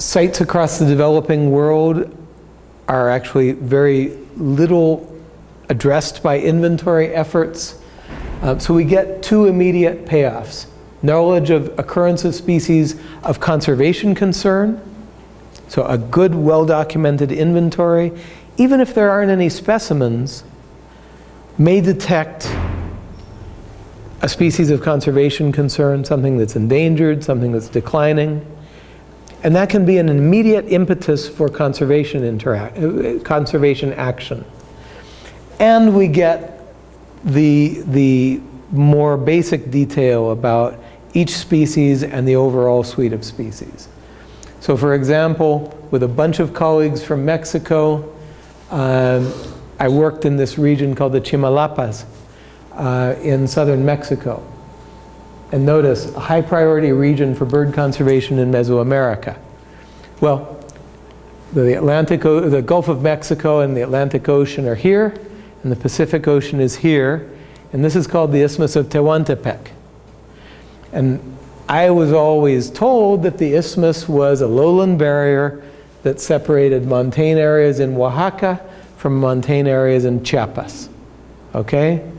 sites across the developing world are actually very little addressed by inventory efforts. Uh, so we get two immediate payoffs. Knowledge of occurrence of species of conservation concern, so a good, well-documented inventory, even if there aren't any specimens, may detect a species of conservation concern, something that's endangered, something that's declining. And that can be an immediate impetus for conservation, conservation action. And we get the, the more basic detail about each species and the overall suite of species. So for example, with a bunch of colleagues from Mexico, um, I worked in this region called the Chimalapas uh, in southern Mexico. And notice, a high priority region for bird conservation in Mesoamerica. Well, the Atlantic, the Gulf of Mexico and the Atlantic Ocean are here, and the Pacific Ocean is here, and this is called the Isthmus of Tehuantepec. And I was always told that the isthmus was a lowland barrier that separated montane areas in Oaxaca from montane areas in Chiapas. Okay?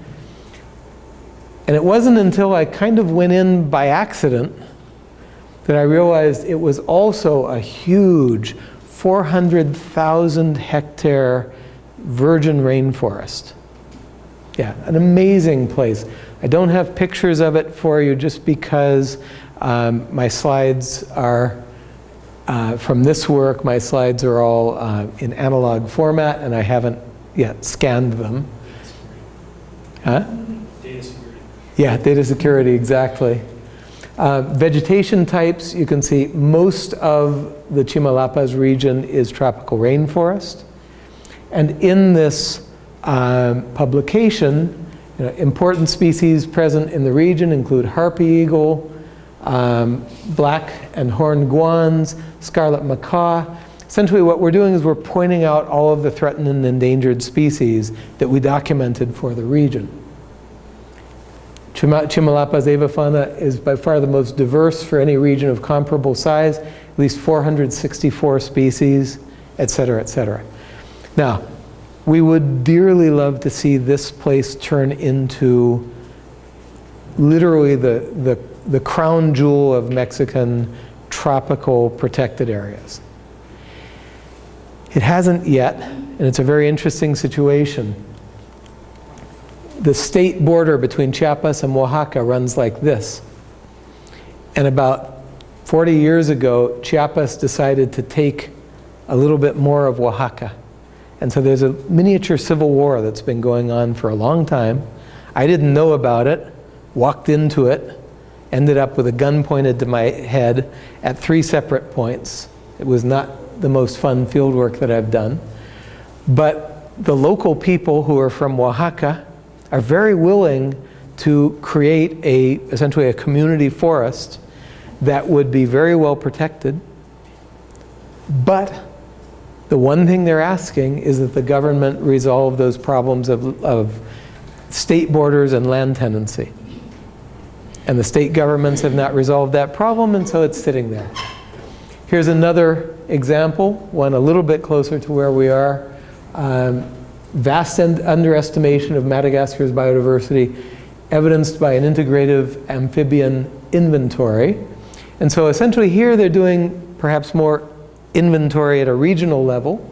And it wasn't until I kind of went in by accident that I realized it was also a huge 400,000 hectare virgin rainforest. Yeah, an amazing place. I don't have pictures of it for you just because um, my slides are uh, from this work, my slides are all uh, in analog format and I haven't yet scanned them. Huh? Yeah, data security, exactly. Uh, vegetation types, you can see most of the Chimalapas region is tropical rainforest. And in this um, publication, you know, important species present in the region include harpy eagle, um, black and horned guans, scarlet macaw. Essentially what we're doing is we're pointing out all of the threatened and endangered species that we documented for the region. Chimalapas avifauna is by far the most diverse for any region of comparable size, at least 464 species, et cetera, et cetera. Now, we would dearly love to see this place turn into literally the, the, the crown jewel of Mexican tropical protected areas. It hasn't yet, and it's a very interesting situation. The state border between Chiapas and Oaxaca runs like this. And about 40 years ago, Chiapas decided to take a little bit more of Oaxaca. And so there's a miniature civil war that's been going on for a long time. I didn't know about it, walked into it, ended up with a gun pointed to my head at three separate points. It was not the most fun field work that I've done. But the local people who are from Oaxaca are very willing to create a, essentially a community forest that would be very well protected. But the one thing they're asking is that the government resolve those problems of, of state borders and land tenancy. And the state governments have not resolved that problem, and so it's sitting there. Here's another example, one a little bit closer to where we are. Um, vast underestimation of Madagascar's biodiversity evidenced by an integrative amphibian inventory. And so essentially here they're doing perhaps more inventory at a regional level.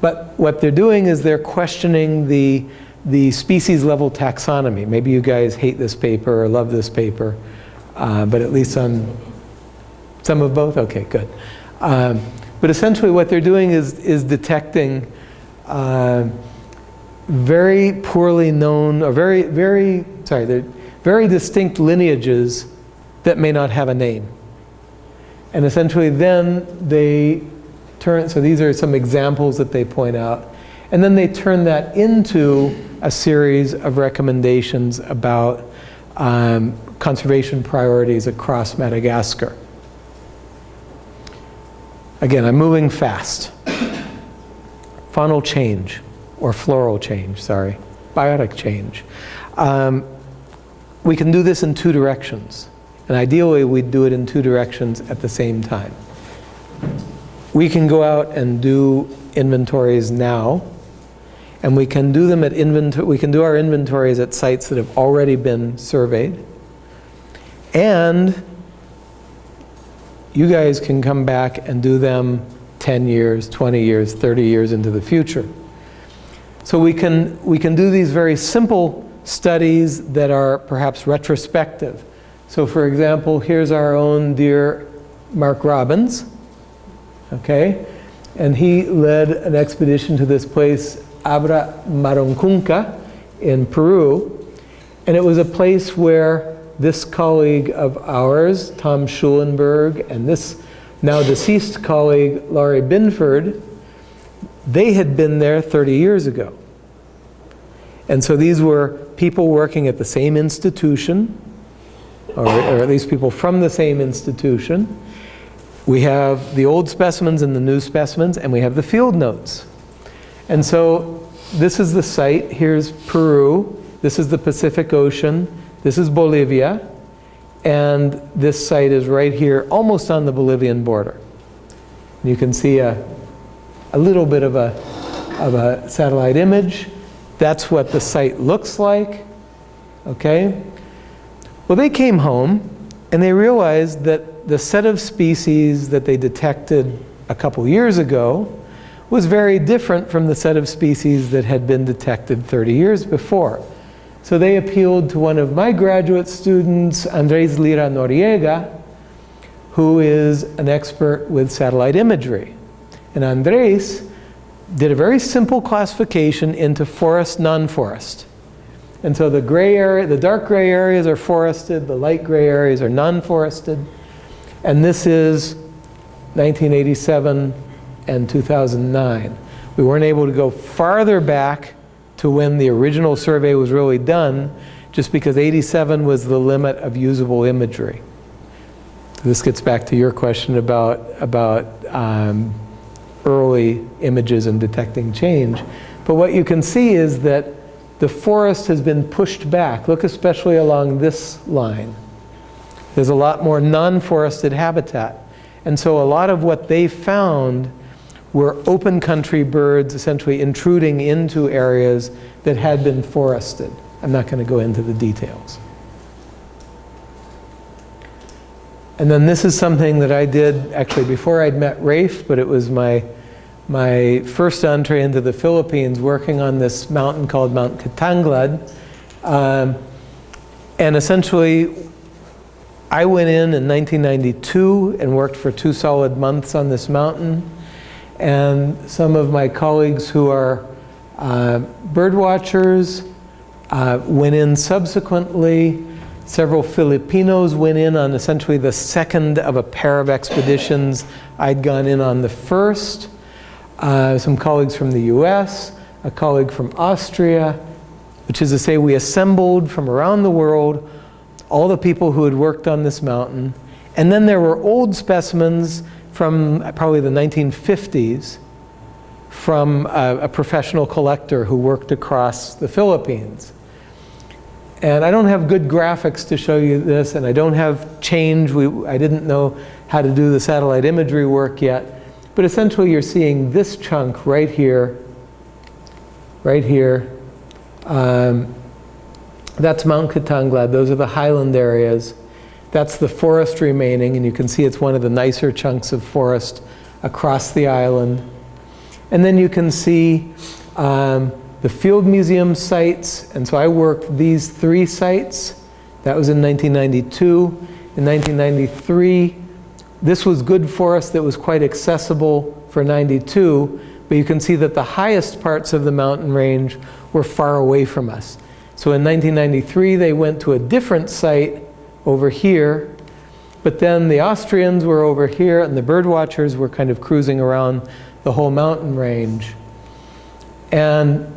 But what they're doing is they're questioning the the species level taxonomy. Maybe you guys hate this paper or love this paper, uh, but at least on some of both? Okay, good. Um, but essentially what they're doing is, is detecting uh, very poorly known, or very, very, sorry, they're very distinct lineages that may not have a name. And essentially then they turn, so these are some examples that they point out, and then they turn that into a series of recommendations about um, conservation priorities across Madagascar. Again, I'm moving fast. Faunal change, or floral change, sorry, biotic change. Um, we can do this in two directions. And ideally, we'd do it in two directions at the same time. we can go out and do inventories now, and we can do them at we can do our inventories at sites that have already been surveyed. And you guys can come back and do them 10 years, 20 years, 30 years into the future. So we can, we can do these very simple studies that are perhaps retrospective. So for example, here's our own dear Mark Robbins, okay? And he led an expedition to this place, Abra Maruncunca in Peru. And it was a place where this colleague of ours, Tom Schulenberg, and this now deceased colleague, Laurie Binford, they had been there 30 years ago. And so these were people working at the same institution, or, or, at least people from the same institution. We have the old specimens and the new specimens, and we have the field notes. And so this is the site. Here's Peru. This is the Pacific Ocean. This is Bolivia, and this site is right here, almost on the Bolivian border. You can see a, a little bit of a, of a satellite image. That's what the site looks like, okay? Well, they came home, and they realized that the set of species that they detected a couple years ago was very different from the set of species that had been detected 30 years before. So they appealed to one of my graduate students, Andres Lira Noriega, who is an expert with satellite imagery. And Andres did a very simple classification into forest, non-forest. And so the gray area, the dark gray areas are forested, the light gray areas are non-forested. And this is 1987 and 2009. We weren't able to go farther back to when the original survey was really done, just because 87 was the limit of usable imagery. This gets back to your question about, about um, early images and detecting change. But what you can see is that the forest has been pushed back. Look especially along this line. There's a lot more non-forested habitat. And so a lot of what they found were open country birds essentially intruding into areas that had been forested. I'm not going to go into the details. And then this is something that I did actually before I'd met Rafe, but it was my, my first entree into the Philippines working on this mountain called Mount Kitanglad. Um, and essentially, I went in in 1992 and worked for two solid months on this mountain and some of my colleagues who are uh, bird watchers uh, went in subsequently. Several Filipinos went in on essentially the second of a pair of expeditions. I'd gone in on the first. Uh, some colleagues from the US, a colleague from Austria, which is to say we assembled from around the world all the people who had worked on this mountain. And then there were old specimens from probably the 1950s from a, a, professional collector who worked across the Philippines. And I don't have good graphics to show you this, and I don't have change. We, I didn't know how to do the satellite imagery work yet. But essentially, you're seeing this chunk right here, right here. Um, that's Mount Kitanglad. Those are the highland areas. That's the forest remaining, and you can see it's one of the nicer chunks of forest across the island. And then you can see um, the Field Museum sites, and so I worked these three sites. That was in 1992. In 1993, this was good for us that was quite accessible for 92, but you can see that the highest parts of the mountain range were far away from us. So in 1993, they went to a different site over here. But then the Austrians were over here and the bird watchers were kind of cruising around the whole mountain range. And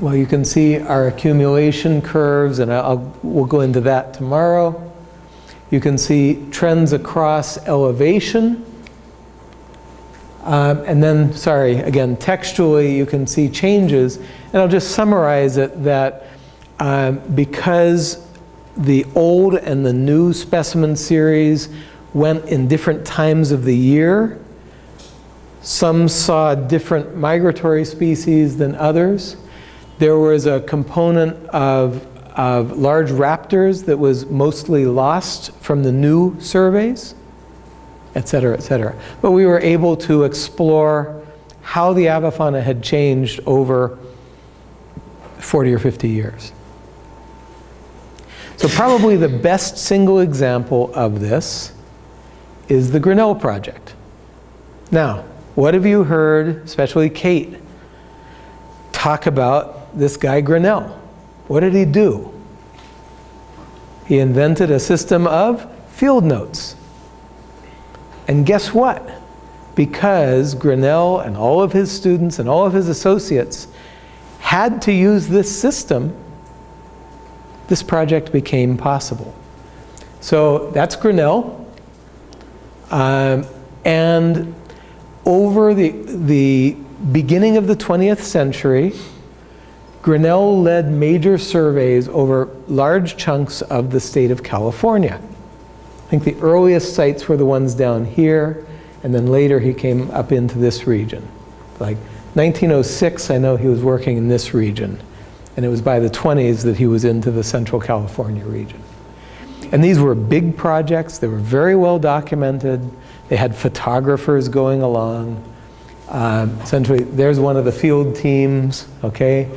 well, you can see our accumulation curves, and I'll, we'll go into that tomorrow. You can see trends across elevation. Um, and then, sorry, again, textually, you can see changes. And I'll just summarize it that um, because the old and the new specimen series went in different times of the year. Some saw different migratory species than others. There was a component of, of large raptors that was mostly lost from the new surveys, et cetera, et cetera. But we were able to explore how the avifauna had changed over 40 or 50 years. So probably the best single example of this is the Grinnell Project. Now, what have you heard, especially Kate, talk about this guy Grinnell? What did he do? He invented a system of field notes. And guess what? Because Grinnell and all of his students and all of his associates had to use this system, this project became possible. So that's Grinnell. Um, and over the, the beginning of the 20th century, Grinnell led major surveys over large chunks of the state of California. I think the earliest sites were the ones down here, and then later he came up into this region. Like 1906, I know he was working in this region, and it was by the 20s that he was into the Central California region. And these were big projects, they were very well documented, they had photographers going along. Um, essentially, there's one of the field teams, okay?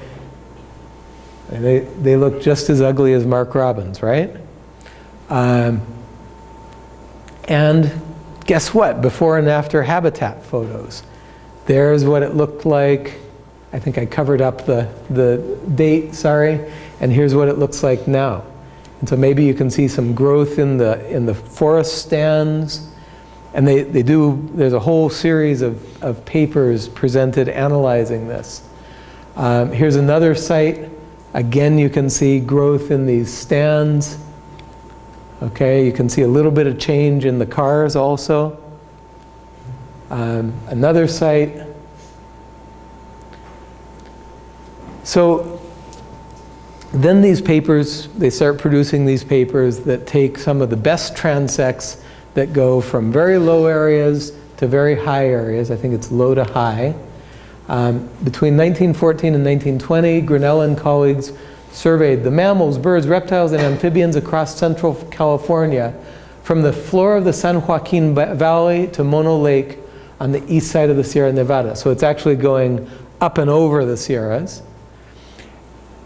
They, they look just as ugly as Mark Robbins, right? Um, and guess what? Before and after habitat photos. There's what it looked like. I think I covered up the, the date, sorry. And here's what it looks like now. And so maybe you can see some growth in the, in the forest stands. And they, they do, there's a whole series of, of papers presented analyzing this. Um, here's another site. Again, you can see growth in these stands. Okay, you can see a little bit of change in the cars also. Um, another site. So then these papers, they start producing these papers that take some of the best transects that go from very low areas to very high areas. I think it's low to high. Um, between 1914 and 1920, Grinnell and colleagues surveyed the mammals, birds, reptiles, and amphibians across central California from the floor of the San Joaquin Valley to Mono Lake on the east side of the Sierra Nevada. So it's actually going up and over the Sierras.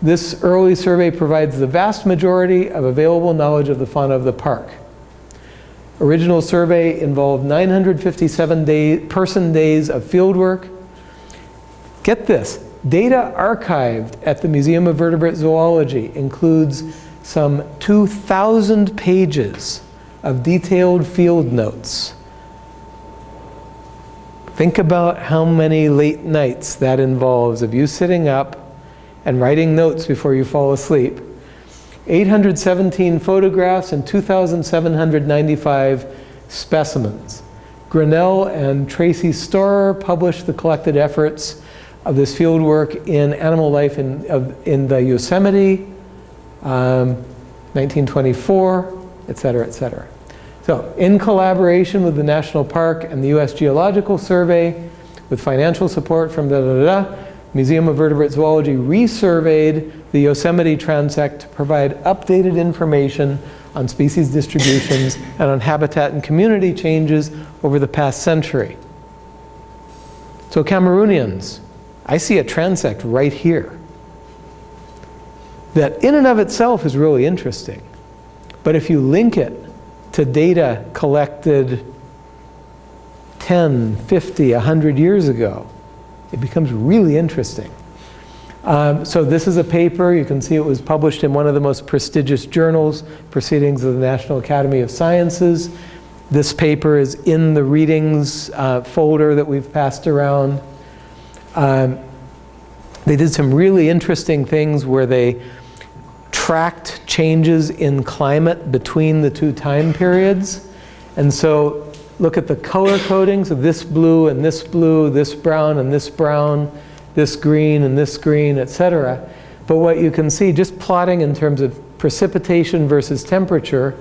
This early survey provides the vast majority of available knowledge of the fauna of the park. Original survey involved 957 day, person days of fieldwork. Get this, data archived at the Museum of Vertebrate Zoology includes some 2,000 pages of detailed field notes. Think about how many late nights that involves of you sitting up and writing notes before you fall asleep. 817 photographs and 2,795 specimens. Grinnell and Tracy Storer published the collected efforts of this field work in Animal Life in, of, in the Yosemite, um, 1924, et cetera, et cetera. So in collaboration with the National Park and the U.S. Geological Survey, with financial support from da da da, Museum of Vertebrate Zoology resurveyed the Yosemite transect to provide updated information on species distributions and on habitat and community changes over the past century. So Cameroonians, I see a transect right here that in and of itself is really interesting. But if you link it to data collected 10, 50, 100 years ago, it becomes really interesting. Um, so this is a paper, you can see it was published in one of the most prestigious journals, Proceedings of the National Academy of Sciences. This paper is in the readings uh, folder that we've passed around. Um, they did some really interesting things where they tracked changes in climate between the two time periods. And so look at the color codings of this blue and this blue, this brown and this brown, this green and this green, etc. But what you can see, just plotting in terms of precipitation versus temperature,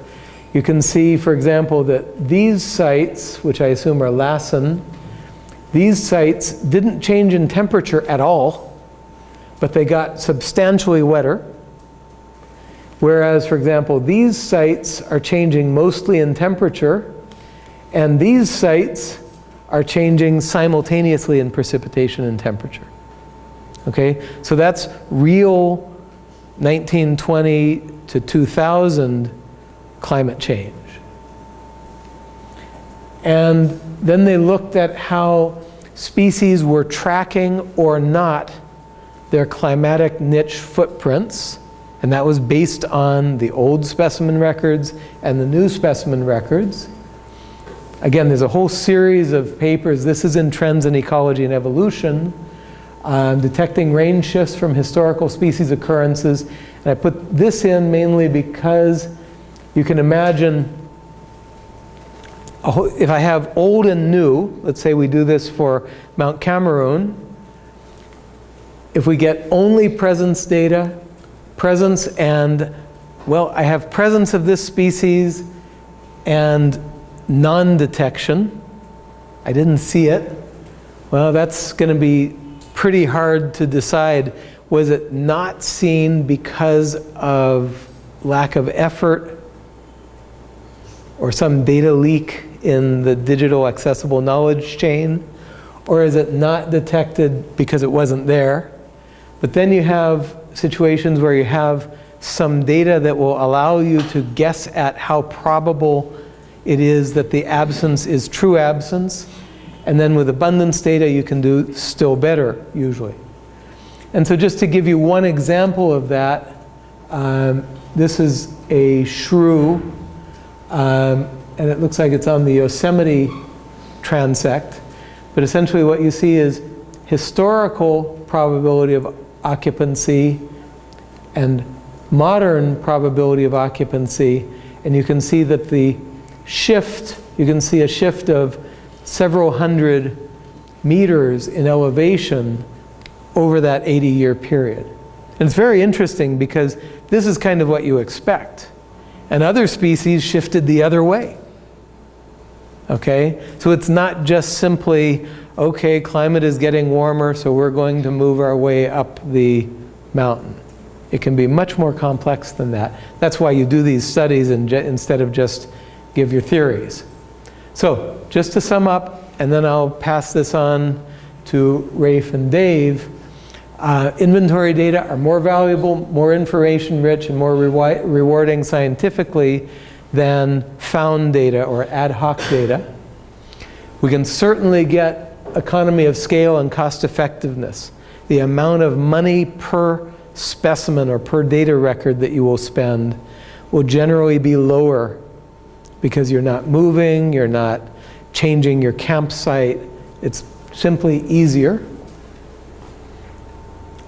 you can see, for example, that these sites, which I assume are Lassen, These sites didn't change in temperature at all, but they got substantially wetter. Whereas, for example, these sites are changing mostly in temperature, and these sites are changing simultaneously in precipitation and temperature. Okay, so that's real 1920 to 2000 climate change. And then they looked at how species were tracking or not their climatic niche footprints. And that was based on the old specimen records and the new specimen records. Again, there's a whole series of papers. This is in Trends in Ecology and Evolution, um, detecting range shifts from historical species occurrences. And I put this in mainly because you can imagine if I have old and new, let's say we do this for Mount Cameroon, if we get only presence data, presence and, well, I have presence of this species and non-detection. I didn't see it. Well, that's going to be pretty hard to decide. Was it not seen because of lack of effort or some data leak in the digital accessible knowledge chain? Or is it not detected because it wasn't there? But then you have situations where you have some data that will allow you to guess at how probable it is that the absence is true absence. And then with abundance data, you can do still better, usually. And so just to give you one example of that, um, this is a shrew um, and it looks like it's on the Yosemite transect. But essentially what you see is historical probability of occupancy and modern probability of occupancy. And you can see that the shift, you can see a shift of several hundred meters in elevation over that 80 year period. And it's very interesting because this is kind of what you expect. And other species shifted the other way. Okay? So it's not just simply, okay, climate is getting warmer, so we're going to move our way up the mountain. It can be much more complex than that. That's why you do these studies instead of just give your theories. So, just to sum up, and then I'll pass this on to Rafe and Dave. Uh, inventory data are more valuable, more information rich, and more rewarding scientifically than found data or ad hoc data. We can certainly get economy of scale and cost effectiveness. The amount of money per specimen or per data record that you will spend will generally be lower because you're not moving, you're not changing your campsite. It's simply easier.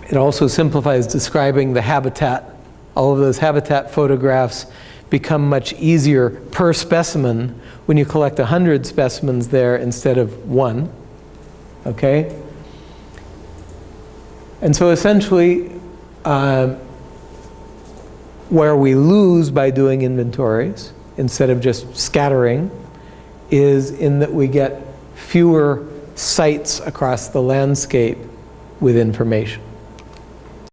It also simplifies describing the habitat. All of those habitat photographs become much easier per specimen when you collect 100 specimens there instead of one. Okay? And so essentially, uh, where we lose by doing inventories instead of just scattering is in that we get fewer sites across the landscape with information.